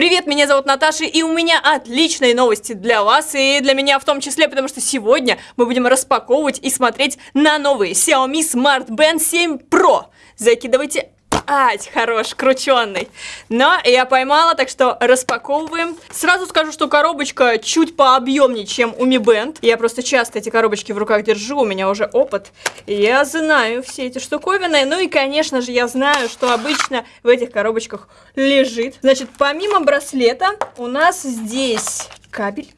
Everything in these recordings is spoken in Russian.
Привет, меня зовут Наташа, и у меня отличные новости для вас, и для меня в том числе, потому что сегодня мы будем распаковывать и смотреть на новый Xiaomi Smart Band 7 Pro. Закидывайте Ать, хорош, крученный. Но я поймала, так что распаковываем. Сразу скажу, что коробочка чуть пообъемнее, чем у Mi Band. Я просто часто эти коробочки в руках держу, у меня уже опыт. Я знаю все эти штуковины. Ну и, конечно же, я знаю, что обычно в этих коробочках лежит. Значит, помимо браслета у нас здесь кабель.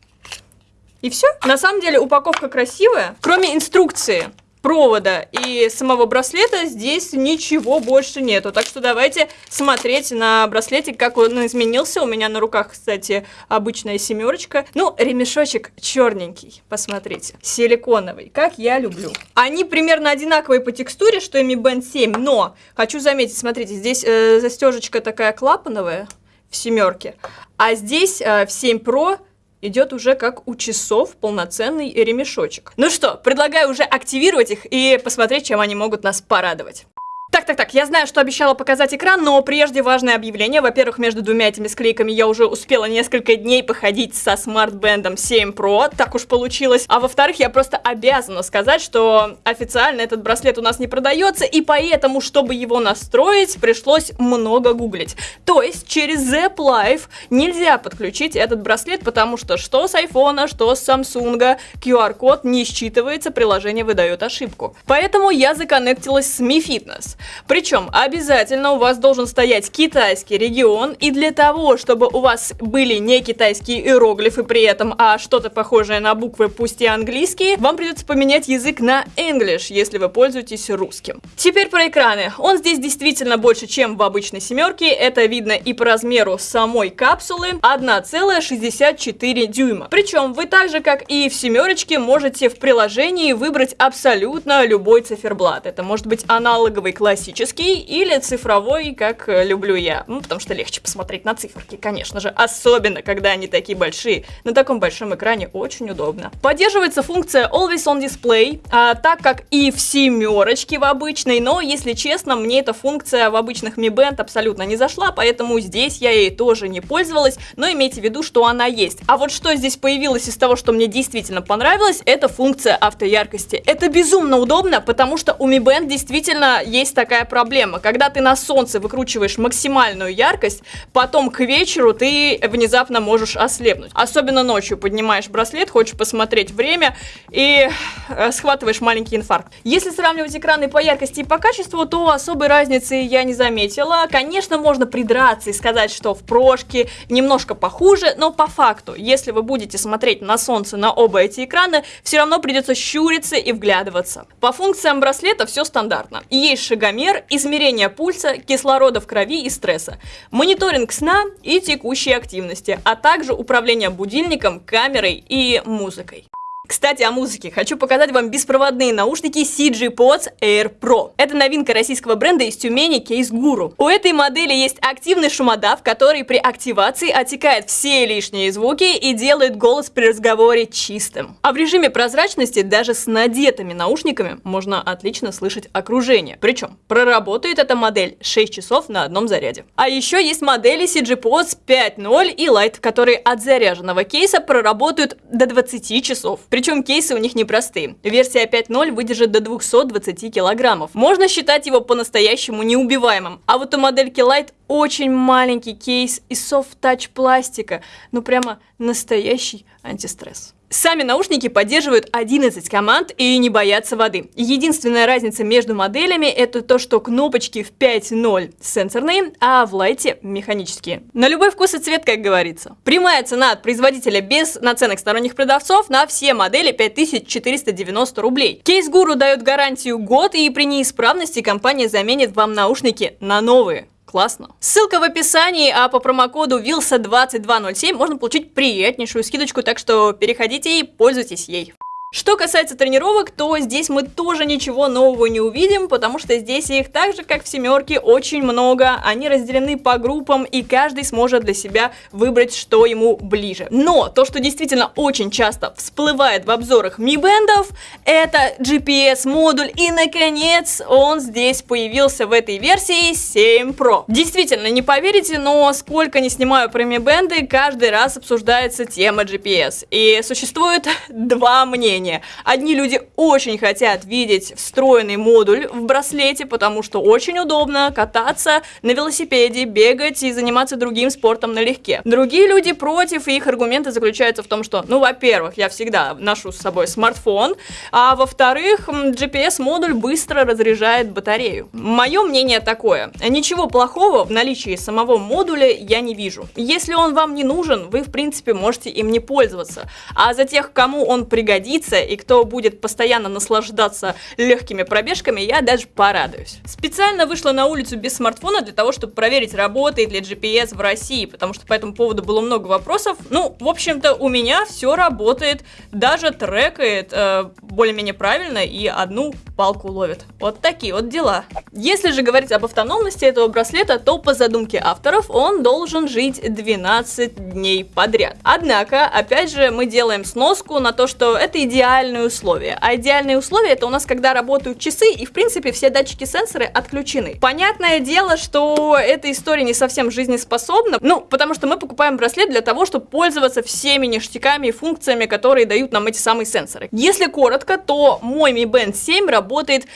И все. На самом деле упаковка красивая, кроме инструкции провода и самого браслета здесь ничего больше нету. Так что давайте смотреть на браслете, как он изменился. У меня на руках, кстати, обычная семерочка. Ну, ремешочек черненький, посмотрите, силиконовый, как я люблю. Они примерно одинаковые по текстуре, что и Mi Band 7, но хочу заметить, смотрите, здесь э, застежечка такая клапановая в семерке, а здесь э, в 7 Pro идет уже как у часов полноценный ремешочек. Ну что, предлагаю уже активировать их и посмотреть, чем они могут нас порадовать. Так, так, так, я знаю, что обещала показать экран, но прежде важное объявление. Во-первых, между двумя этими склейками я уже успела несколько дней походить со смарт-бендом 7 Pro, так уж получилось. А во-вторых, я просто обязана сказать, что официально этот браслет у нас не продается, и поэтому, чтобы его настроить, пришлось много гуглить. То есть через Zap Live нельзя подключить этот браслет, потому что что с iPhone, что с Samsung, QR-код не считывается, приложение выдает ошибку. Поэтому я законнектилась с Mi Fitness. Причем обязательно у вас должен стоять китайский регион, и для того, чтобы у вас были не китайские иероглифы при этом, а что-то похожее на буквы, пусть и английские, вам придется поменять язык на English, если вы пользуетесь русским. Теперь про экраны. Он здесь действительно больше, чем в обычной семерке, это видно и по размеру самой капсулы, 1,64 дюйма. Причем вы так же, как и в семерочке, можете в приложении выбрать абсолютно любой циферблат. Это может быть аналоговый классический классический или цифровой, как э, люблю я. Ну, потому что легче посмотреть на циферки, конечно же. Особенно, когда они такие большие. На таком большом экране очень удобно. Поддерживается функция Always on Display, а, так как и в семерочке в обычной, но, если честно, мне эта функция в обычных Mi Band абсолютно не зашла, поэтому здесь я ей тоже не пользовалась, но имейте в виду, что она есть. А вот что здесь появилось из того, что мне действительно понравилось, это функция автояркости. Это безумно удобно, потому что у Mi Band действительно есть такая проблема. Когда ты на солнце выкручиваешь максимальную яркость, потом к вечеру ты внезапно можешь ослепнуть. Особенно ночью поднимаешь браслет, хочешь посмотреть время и э, схватываешь маленький инфаркт. Если сравнивать экраны по яркости и по качеству, то особой разницы я не заметила. Конечно, можно придраться и сказать, что в прошке немножко похуже, но по факту, если вы будете смотреть на солнце на оба эти экрана, все равно придется щуриться и вглядываться. По функциям браслета все стандартно. Есть шагомер, Шагомер, измерение пульса, кислорода в крови и стресса, мониторинг сна и текущей активности, а также управление будильником, камерой и музыкой. Кстати, о музыке. Хочу показать вам беспроводные наушники CG Pods Air Pro. Это новинка российского бренда из Тюмени Case Guru. У этой модели есть активный шумодав, который при активации отсекает все лишние звуки и делает голос при разговоре чистым. А в режиме прозрачности даже с надетыми наушниками можно отлично слышать окружение. Причем проработает эта модель 6 часов на одном заряде. А еще есть модели CG Pods 5.0 и Lite, которые от заряженного кейса проработают до 20 часов. Причем кейсы у них непростые. Версия 5.0 выдержит до 220 килограммов. Можно считать его по-настоящему неубиваемым. А вот у модельки Light очень маленький кейс из софт-тач пластика. Ну прямо настоящий антистресс. Сами наушники поддерживают 11 команд и не боятся воды. Единственная разница между моделями это то, что кнопочки в 5.0 сенсорные, а в лайте механические. На любой вкус и цвет, как говорится. Прямая цена от производителя без наценок сторонних продавцов на все модели 5490 рублей. Кейс Гуру дает гарантию год и при неисправности компания заменит вам наушники на новые. Классно. Ссылка в описании, а по промокоду WILSA2207 можно получить приятнейшую скидочку, так что переходите и пользуйтесь ей. Что касается тренировок, то здесь мы тоже ничего нового не увидим, потому что здесь их так же, как в семерке, очень много. Они разделены по группам, и каждый сможет для себя выбрать, что ему ближе. Но то, что действительно очень часто всплывает в обзорах Mi Band, это GPS-модуль, и наконец он здесь появился в этой версии 7 Pro. Действительно, не поверите, но сколько не снимаю про Mi Band, каждый раз обсуждается тема GPS. И существует два мнения мнение. Одни люди очень хотят видеть встроенный модуль в браслете, потому что очень удобно кататься на велосипеде, бегать и заниматься другим спортом налегке. Другие люди против, и их аргументы заключаются в том, что, ну, во-первых, я всегда ношу с собой смартфон, а во-вторых, GPS-модуль быстро разряжает батарею. Мое мнение такое. Ничего плохого в наличии самого модуля я не вижу. Если он вам не нужен, вы, в принципе, можете им не пользоваться. А за тех, кому он пригодится, пригодится и кто будет постоянно наслаждаться легкими пробежками, я даже порадуюсь. Специально вышла на улицу без смартфона для того, чтобы проверить, работает ли GPS в России, потому что по этому поводу было много вопросов. Ну, в общем-то, у меня все работает, даже трекает э, более-менее правильно и одну палку ловит. Вот такие вот дела. Если же говорить об автономности этого браслета, то по задумке авторов он должен жить 12 дней подряд. Однако, опять же, мы делаем сноску на то, что это идеально идеальные условия. А идеальные условия это у нас, когда работают часы и, в принципе, все датчики-сенсоры отключены. Понятное дело, что эта история не совсем жизнеспособна, ну, потому что мы покупаем браслет для того, чтобы пользоваться всеми ништяками и функциями, которые дают нам эти самые сенсоры. Если коротко, то мой Mi Band 7 работает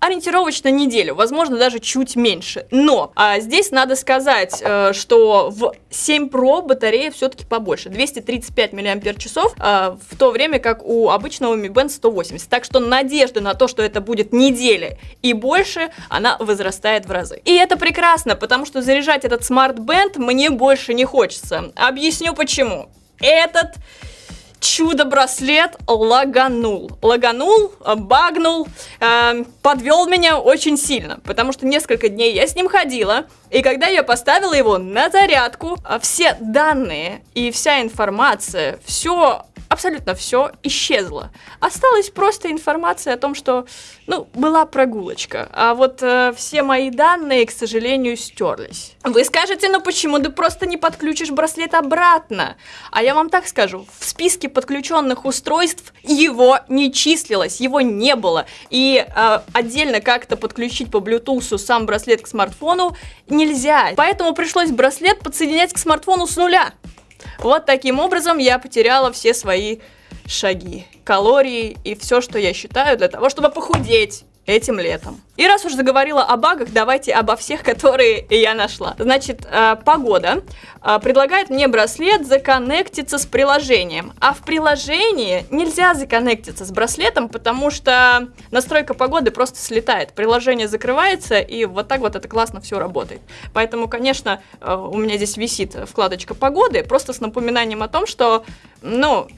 ориентировочно неделю, возможно, даже чуть меньше. Но а, здесь надо сказать, э, что в 7 Pro батарея все-таки побольше, 235 мАч, э, в то время как у обычного Mi Band 180. Так что надежда на то, что это будет неделя и больше, она возрастает в разы. И это прекрасно, потому что заряжать этот Smart Band мне больше не хочется. Объясню почему. Этот чудо-браслет лаганул. Лаганул, э, багнул, э, подвел меня очень сильно, потому что несколько дней я с ним ходила, и когда я поставила его на зарядку, э, все данные и вся информация, все абсолютно все исчезло. Осталась просто информация о том, что, ну, была прогулочка. А вот э, все мои данные, к сожалению, стерлись. Вы скажете, ну почему ты просто не подключишь браслет обратно? А я вам так скажу, в списке подключенных устройств его не числилось, его не было. И э, отдельно как-то подключить по Bluetooth сам браслет к смартфону нельзя. Поэтому пришлось браслет подсоединять к смартфону с нуля. Вот таким образом я потеряла все свои шаги, калории и все, что я считаю для того, чтобы похудеть этим летом. И раз уж заговорила о багах, давайте обо всех, которые я нашла. Значит, э, погода э, предлагает мне браслет законнектиться с приложением. А в приложении нельзя законнектиться с браслетом, потому что настройка погоды просто слетает. Приложение закрывается, и вот так вот это классно все работает. Поэтому, конечно, э, у меня здесь висит вкладочка погоды, просто с напоминанием о том, что, ну,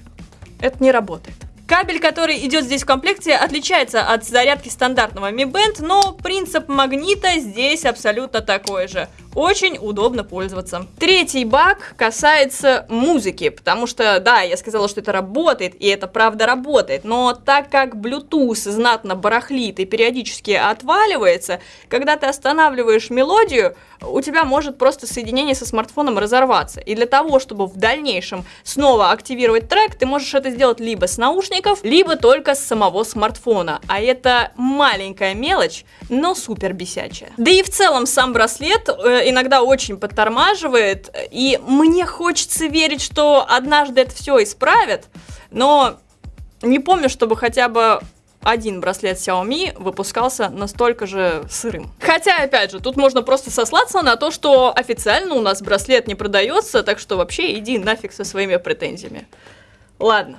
это не работает. Кабель, который идет здесь в комплекте, отличается от зарядки стандартного Mi Band, но принцип магнита здесь абсолютно такой же. Очень удобно пользоваться. Третий баг касается музыки, потому что, да, я сказала, что это работает, и это правда работает, но так как Bluetooth знатно барахлит и периодически отваливается, когда ты останавливаешь мелодию, у тебя может просто соединение со смартфоном разорваться. И для того, чтобы в дальнейшем снова активировать трек, ты можешь это сделать либо с наушников, либо только с самого смартфона. А это маленькая мелочь, но супер бесячая. Да и в целом сам браслет э, иногда очень подтормаживает, и мне хочется верить, что однажды это все исправят, но не помню, чтобы хотя бы один браслет Xiaomi выпускался настолько же сырым. Хотя, опять же, тут можно просто сослаться на то, что официально у нас браслет не продается, так что вообще иди нафиг со своими претензиями. Ладно,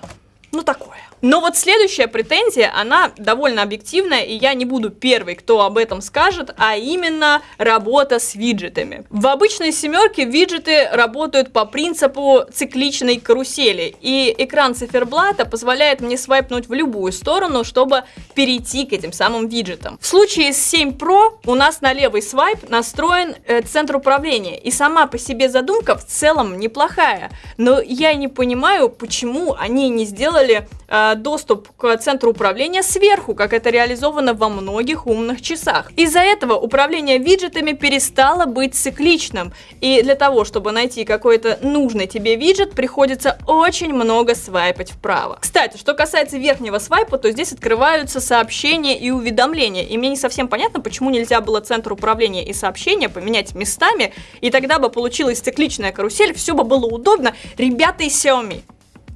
ну такое. Но вот следующая претензия, она довольно объективная, и я не буду первый, кто об этом скажет, а именно работа с виджетами. В обычной семерке виджеты работают по принципу цикличной карусели, и экран циферблата позволяет мне свайпнуть в любую сторону, чтобы перейти к этим самым виджетам. В случае с 7 Pro у нас на левый свайп настроен э, центр управления, и сама по себе задумка в целом неплохая, но я не понимаю, почему они не сделали э, доступ к центру управления сверху, как это реализовано во многих умных часах. Из-за этого управление виджетами перестало быть цикличным, и для того, чтобы найти какой-то нужный тебе виджет, приходится очень много свайпать вправо. Кстати, что касается верхнего свайпа, то здесь открываются сообщения и уведомления, и мне не совсем понятно, почему нельзя было центр управления и сообщения поменять местами, и тогда бы получилась цикличная карусель, все бы было удобно. Ребята из Xiaomi,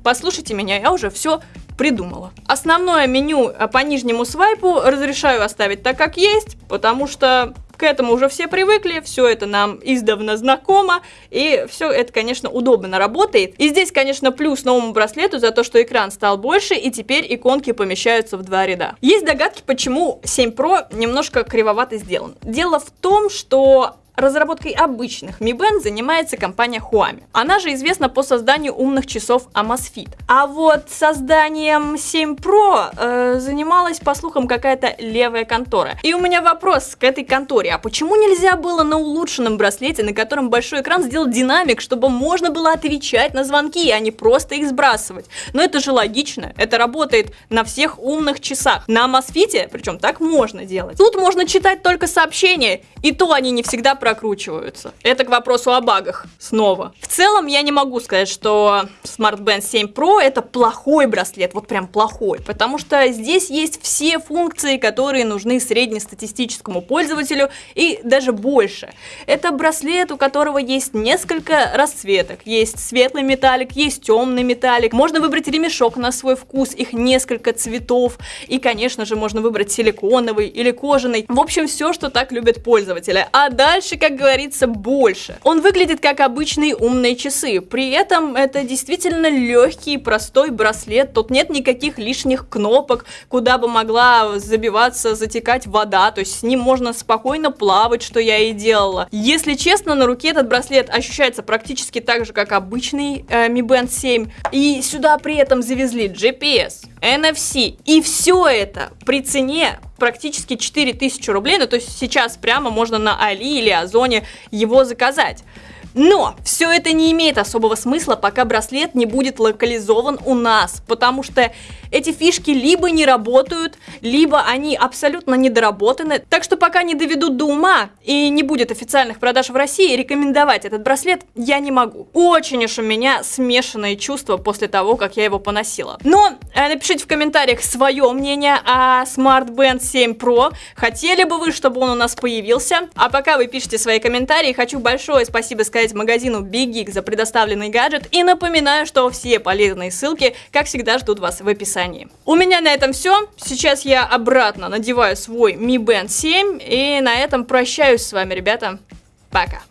послушайте меня, я уже все придумала. Основное меню э, по нижнему свайпу разрешаю оставить так, как есть, потому что к этому уже все привыкли, все это нам издавна знакомо, и все это, конечно, удобно работает. И здесь, конечно, плюс новому браслету за то, что экран стал больше, и теперь иконки помещаются в два ряда. Есть догадки, почему 7 Pro немножко кривовато сделан. Дело в том, что Разработкой обычных Mi Band занимается компания Huami. Она же известна по созданию умных часов Amazfit. А вот созданием 7 Pro э, занималась, по слухам, какая-то левая контора. И у меня вопрос к этой конторе. А почему нельзя было на улучшенном браслете, на котором большой экран, сделать динамик, чтобы можно было отвечать на звонки, а не просто их сбрасывать? Но это же логично. Это работает на всех умных часах. На Amazfit, причем так можно делать. Тут можно читать только сообщения, и то они не всегда прокручиваются. Это к вопросу о багах снова. В целом я не могу сказать, что Smart Band 7 Pro это плохой браслет, вот прям плохой, потому что здесь есть все функции, которые нужны среднестатистическому пользователю и даже больше. Это браслет, у которого есть несколько расцветок. Есть светлый металлик, есть темный металлик. Можно выбрать ремешок на свой вкус, их несколько цветов. И, конечно же, можно выбрать силиконовый или кожаный. В общем, все, что так любят пользователи. А дальше дальше, как говорится, больше. Он выглядит как обычные умные часы, при этом это действительно легкий, простой браслет, тут нет никаких лишних кнопок, куда бы могла забиваться, затекать вода, то есть с ним можно спокойно плавать, что я и делала. Если честно, на руке этот браслет ощущается практически так же, как обычный э, Mi Band 7, и сюда при этом завезли GPS, NFC, и все это при цене практически 4000 рублей, ну то есть сейчас прямо можно на Али или Озоне его заказать. Но все это не имеет особого смысла, пока браслет не будет локализован у нас, потому что эти фишки либо не работают, либо они абсолютно недоработаны. Так что пока не доведут до ума и не будет официальных продаж в России, рекомендовать этот браслет я не могу. Очень уж у меня смешанные чувства после того, как я его поносила. Но э, напишите в комментариях свое мнение о Smart Band 7 Pro. Хотели бы вы, чтобы он у нас появился? А пока вы пишете свои комментарии, хочу большое спасибо сказать сказать магазину Big Geek за предоставленный гаджет и напоминаю, что все полезные ссылки, как всегда, ждут вас в описании. У меня на этом все. Сейчас я обратно надеваю свой Mi Band 7 и на этом прощаюсь с вами, ребята. Пока.